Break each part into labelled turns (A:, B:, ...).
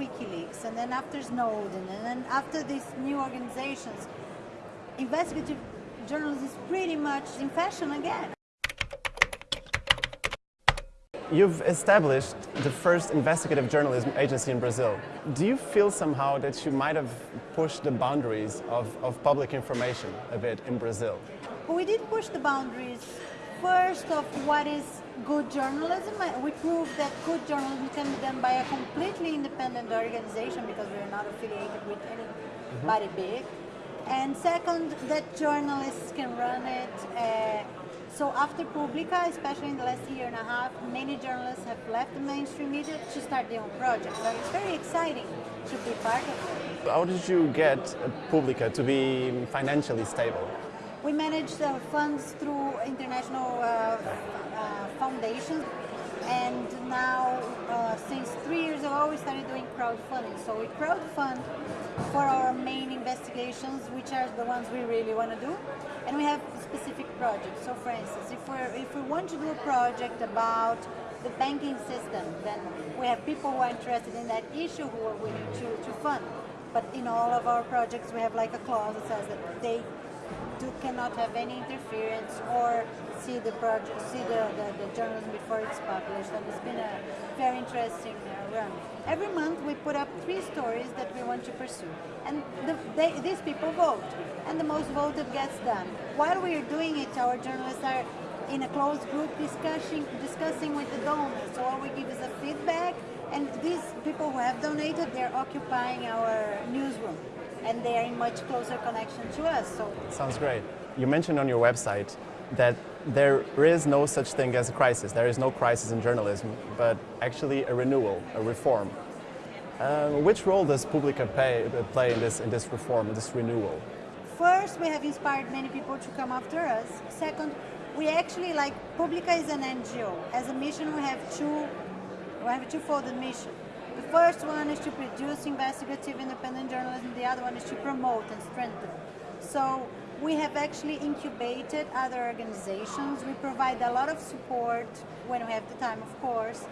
A: WikiLeaks, and then after Snowden, and then after these new organizations, investigative journalism is pretty much in fashion again.
B: You've established the first investigative journalism agency in Brazil. Do you feel somehow that you might have pushed the boundaries of, of public information a bit in Brazil?
A: We did push the boundaries first of what is good journalism. We proved that good journalism can be done by a completely independent organization because we're not affiliated with anybody mm -hmm. big. And second, that journalists can run it. Uh, so after Publica, especially in the last year and a half, many journalists have left the mainstream media to start their own projects. So it's very exciting to be part of it.
B: How did you get Publica to be financially stable?
A: We manage the funds through international uh, uh, foundations and now uh, since three years ago we started doing crowdfunding. So we crowdfund for our main investigations, which are the ones we really want to do, and we have specific projects. So for instance, if, we're, if we want to do a project about the banking system, then we have people who are interested in that issue who are willing to, to fund. But in all of our projects, we have like a clause that says that they do, cannot have any interference or see the project, see the, the, the, journalism before it's published. And it's been a very interesting uh, run. Every month we put up three stories that we want to pursue. And the, they, these people vote. And the most voted gets done. While we are doing it, our journalists are in a closed group discussing, discussing with the donors. So all we give is a feedback and these people who have donated, they're occupying our newsroom and they are in much closer connection to us. So
B: Sounds great. You mentioned on your website that there is no such thing as a crisis. There is no crisis in journalism, but actually a renewal, a reform. Um, which role does Publica pay, play in this, in this reform, in this renewal?
A: First, we have inspired many people to come after us. Second, we actually, like, Publica is an NGO. As a mission, we have two, we have a two-folded mission. The first one is to produce investigative independent journalism, the other one is to promote and strengthen. So we have actually incubated other organizations. We provide a lot of support when we have the time, of course.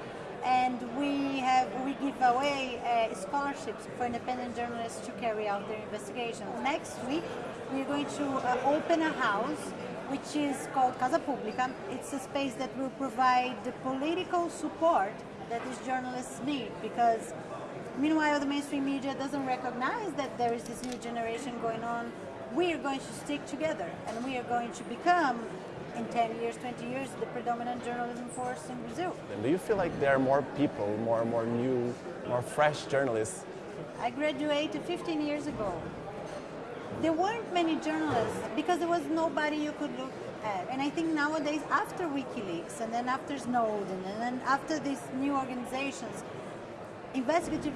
A: And we have we give away uh, scholarships for independent journalists to carry out their investigation. Next week, we're going to uh, open a house which is called Casa Publica. It's a space that will provide the political support that these journalists need because meanwhile the mainstream media doesn't recognize that there is this new generation going on. We are going to stick together and we are going to become in 10 years, 20 years, the predominant journalism force in Brazil.
B: And do you feel like there are more people, more and more new, more fresh journalists?
A: I graduated 15 years ago. There weren't many journalists because there was nobody you could look at. And I think nowadays, after WikiLeaks, and then after Snowden, and then after these new organizations, investigative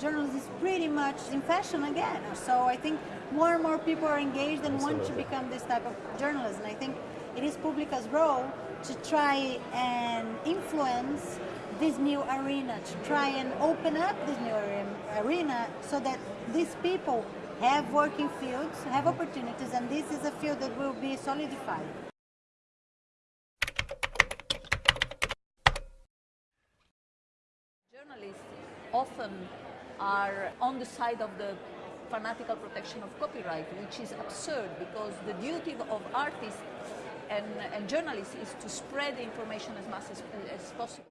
A: journalism is pretty much in fashion again. So I think more and more people are engaged and want to become this type of journalist. And I think it is Publica's role to try and influence this new arena, to try and open up this new arena so that these people have working fields, have opportunities, and this is a field that will be solidified.
C: Journalists often are on the side of the fanatical protection of copyright, which is absurd because the duty of artists and, and journalists is to spread information as much as, as possible.